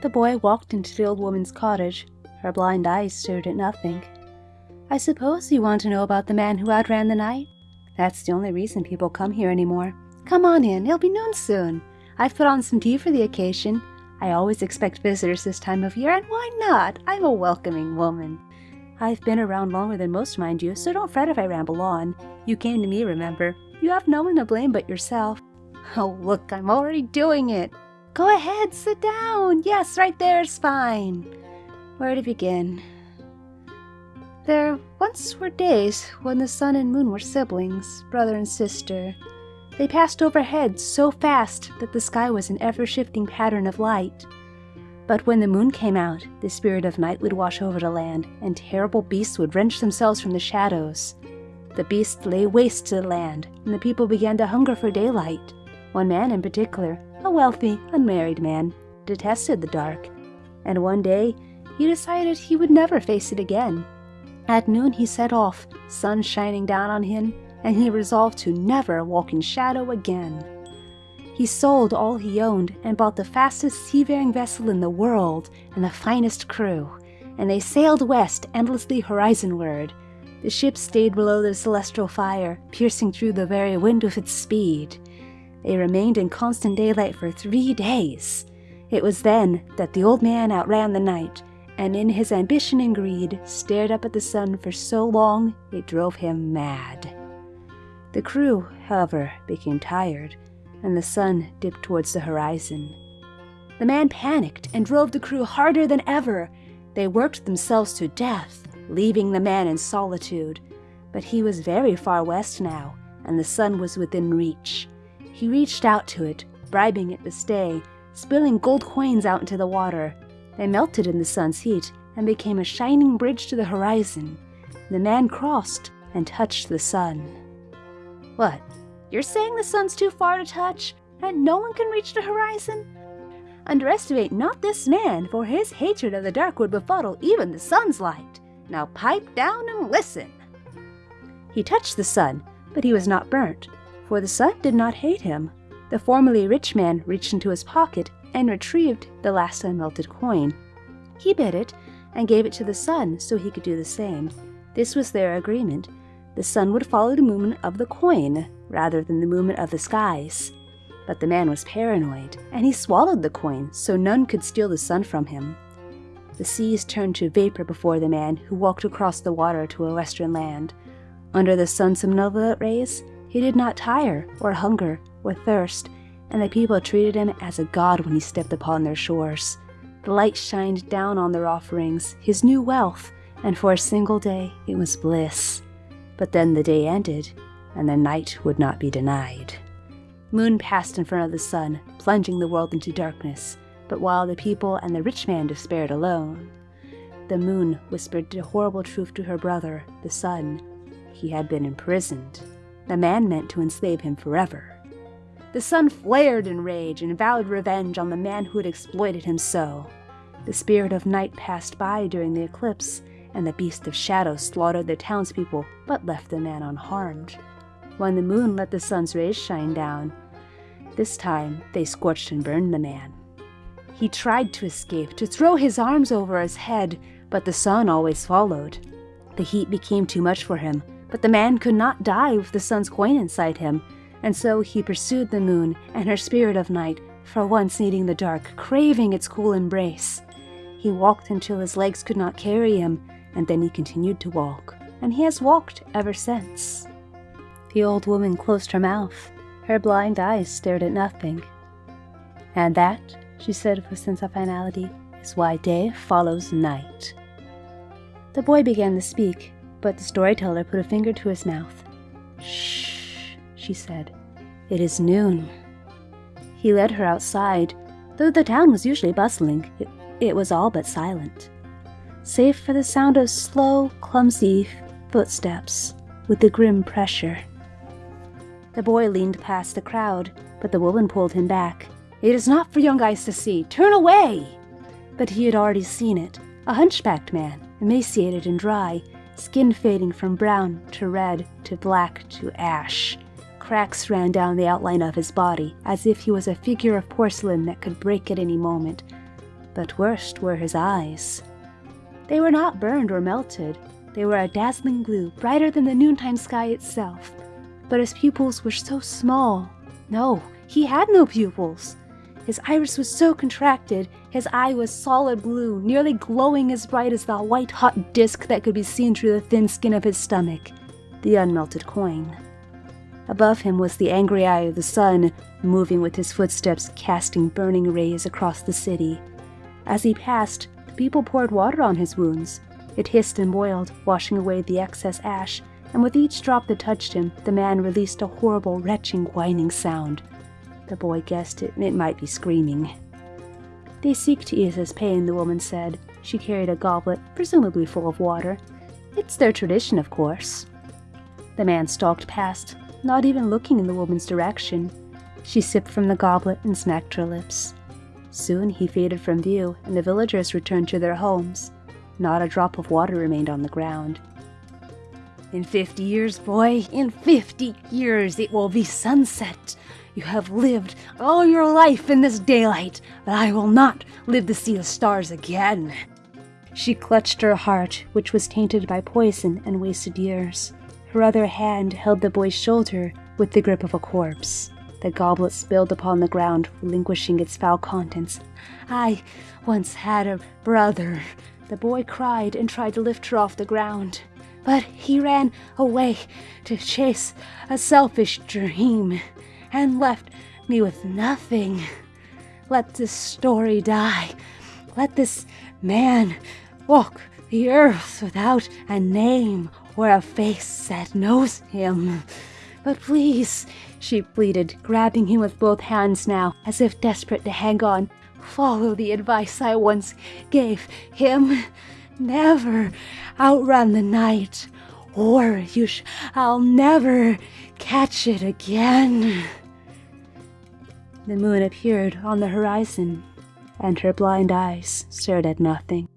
The boy walked into the old woman's cottage. Her blind eyes stared at nothing. I suppose you want to know about the man who outran the night? That's the only reason people come here anymore. Come on in, it'll be noon soon. I've put on some tea for the occasion. I always expect visitors this time of year, and why not? I'm a welcoming woman. I've been around longer than most, mind you, so don't fret if I ramble on. You came to me, remember. You have no one to blame but yourself. Oh, look, I'm already doing it. Go ahead, sit down. Yes, right there is fine. Where to begin? There once were days when the sun and moon were siblings, brother and sister. They passed overhead so fast that the sky was an ever shifting pattern of light. But when the moon came out, the spirit of night would wash over the land, and terrible beasts would wrench themselves from the shadows. The beasts lay waste to the land, and the people began to hunger for daylight. One man in particular, a wealthy, unmarried man, detested the dark, and one day he decided he would never face it again. At noon he set off, sun shining down on him, and he resolved to never walk in shadow again. He sold all he owned and bought the fastest seafaring vessel in the world and the finest crew, and they sailed west endlessly horizonward. The ship stayed below the celestial fire, piercing through the very wind with its speed. They remained in constant daylight for three days. It was then that the old man outran the night, and in his ambition and greed stared up at the sun for so long it drove him mad. The crew, however, became tired, and the sun dipped towards the horizon. The man panicked and drove the crew harder than ever. They worked themselves to death, leaving the man in solitude. But he was very far west now, and the sun was within reach. He reached out to it, bribing it to stay, spilling gold coins out into the water. They melted in the sun's heat and became a shining bridge to the horizon. The man crossed and touched the sun. What? You're saying the sun's too far to touch, and no one can reach the horizon? Underestimate not this man, for his hatred of the dark would befuddle even the sun's light. Now pipe down and listen. He touched the sun, but he was not burnt, for the sun did not hate him. The formerly rich man reached into his pocket and retrieved the last unmelted coin. He bit it and gave it to the sun so he could do the same. This was their agreement, the sun would follow the movement of the coin rather than the movement of the skies. But the man was paranoid, and he swallowed the coin so none could steal the sun from him. The seas turned to vapor before the man who walked across the water to a western land. Under the sun's malevolent rays, he did not tire, or hunger, or thirst, and the people treated him as a god when he stepped upon their shores. The light shined down on their offerings, his new wealth, and for a single day it was bliss. But then the day ended, and the night would not be denied. Moon passed in front of the sun, plunging the world into darkness, but while the people and the rich man despaired alone, the moon whispered the horrible truth to her brother, the sun. He had been imprisoned. The man meant to enslave him forever. The sun flared in rage and vowed revenge on the man who had exploited him so. The spirit of night passed by during the eclipse, and the beast of shadow slaughtered the townspeople, but left the man unharmed. When the moon let the sun's rays shine down, this time they scorched and burned the man. He tried to escape, to throw his arms over his head, but the sun always followed. The heat became too much for him, but the man could not die with the sun's coin inside him, and so he pursued the moon and her spirit of night, for once needing the dark, craving its cool embrace. He walked until his legs could not carry him, and then he continued to walk, and he has walked ever since. The old woman closed her mouth. Her blind eyes stared at nothing. And that, she said with a sense of finality, is why day follows night. The boy began to speak, but the storyteller put a finger to his mouth. Shh, she said. It is noon. He led her outside. Though the town was usually bustling, it, it was all but silent save for the sound of slow, clumsy footsteps with a grim pressure. The boy leaned past the crowd, but the woman pulled him back. It is not for young eyes to see. Turn away! But he had already seen it. A hunchbacked man, emaciated and dry, skin fading from brown to red to black to ash. Cracks ran down the outline of his body, as if he was a figure of porcelain that could break at any moment. But worst were his eyes. They were not burned or melted. They were a dazzling blue, brighter than the noontime sky itself. But his pupils were so small. No, he had no pupils. His iris was so contracted, his eye was solid blue, nearly glowing as bright as the white hot disk that could be seen through the thin skin of his stomach, the unmelted coin. Above him was the angry eye of the sun, moving with his footsteps, casting burning rays across the city. As he passed, the people poured water on his wounds. It hissed and boiled, washing away the excess ash, and with each drop that touched him, the man released a horrible, retching, whining sound. The boy guessed it, it might be screaming. They seek to ease his pain, the woman said. She carried a goblet, presumably full of water. It's their tradition, of course. The man stalked past, not even looking in the woman's direction. She sipped from the goblet and smacked her lips. Soon he faded from view, and the villagers returned to their homes. Not a drop of water remained on the ground. In fifty years, boy, in fifty years it will be sunset. You have lived all your life in this daylight, but I will not live to see the stars again. She clutched her heart, which was tainted by poison and wasted years. Her other hand held the boy's shoulder with the grip of a corpse. The goblet spilled upon the ground, relinquishing its foul contents. I once had a brother. The boy cried and tried to lift her off the ground. But he ran away to chase a selfish dream and left me with nothing. Let this story die. Let this man walk the earth without a name or a face that knows him. But please, she pleaded, grabbing him with both hands now, as if desperate to hang on. Follow the advice I once gave him. Never outrun the night, or you shall never catch it again. The moon appeared on the horizon, and her blind eyes stared at nothing.